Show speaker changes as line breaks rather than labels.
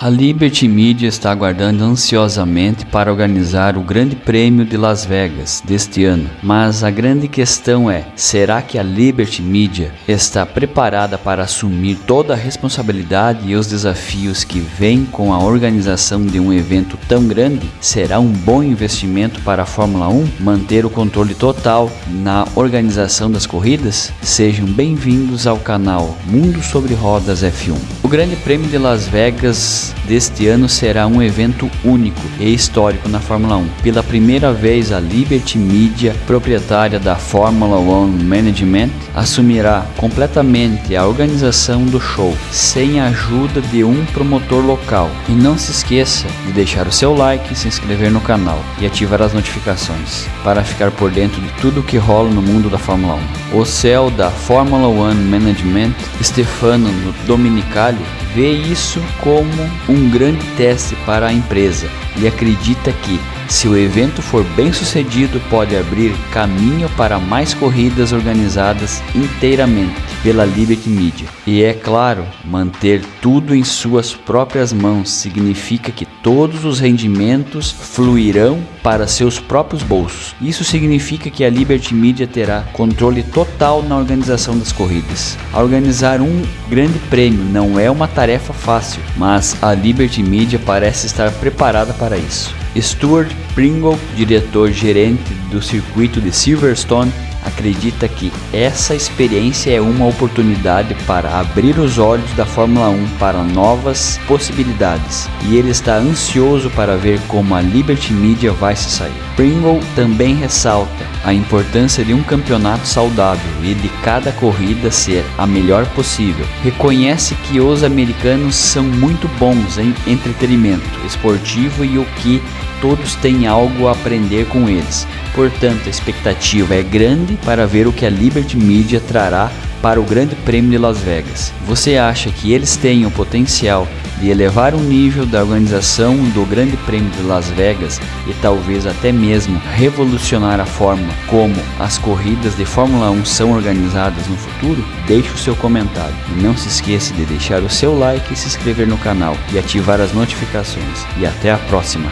A Liberty Media está aguardando ansiosamente para organizar o Grande Prêmio de Las Vegas deste ano, mas a grande questão é: será que a Liberty Media está preparada para assumir toda a responsabilidade e os desafios que vêm com a organização de um evento tão grande? Será um bom investimento para a Fórmula 1 manter o controle total na organização das corridas? Sejam bem-vindos ao canal Mundo sobre Rodas F1. O Grande Prêmio de Las Vegas deste ano será um evento único e histórico na Fórmula 1. Pela primeira vez, a Liberty Media, proprietária da Fórmula 1 Management, assumirá completamente a organização do show, sem a ajuda de um promotor local. E não se esqueça de deixar o seu like, se inscrever no canal e ativar as notificações para ficar por dentro de tudo que rola no mundo da Fórmula 1. O céu da Fórmula 1 Management, Stefano Dominicali, vê isso como um grande teste para a empresa e acredita que, se o evento for bem sucedido, pode abrir caminho para mais corridas organizadas inteiramente pela Liberty Media. E é claro, manter tudo em suas próprias mãos significa que todos os rendimentos fluirão para seus próprios bolsos. Isso significa que a Liberty Media terá controle total na organização das corridas. Organizar um grande prêmio não é uma tarefa fácil, mas a Liberty Media parece estar preparada para isso. Stuart Pringle, diretor-gerente do circuito de Silverstone, acredita que essa experiência é uma oportunidade para abrir os olhos da Fórmula 1 para novas possibilidades e ele está ansioso para ver como a Liberty Media vai se sair. Pringle também ressalta a importância de um campeonato saudável e de cada corrida ser a melhor possível. Reconhece que os americanos são muito bons em entretenimento esportivo e o que todos têm algo a aprender com eles. Portanto, a expectativa é grande para ver o que a Liberty Media trará para o Grande Prêmio de Las Vegas. Você acha que eles têm o potencial de elevar o nível da organização do Grande Prêmio de Las Vegas e talvez até mesmo revolucionar a forma como as corridas de Fórmula 1 são organizadas no futuro? Deixe o seu comentário e não se esqueça de deixar o seu like e se inscrever no canal e ativar as notificações. E até a próxima!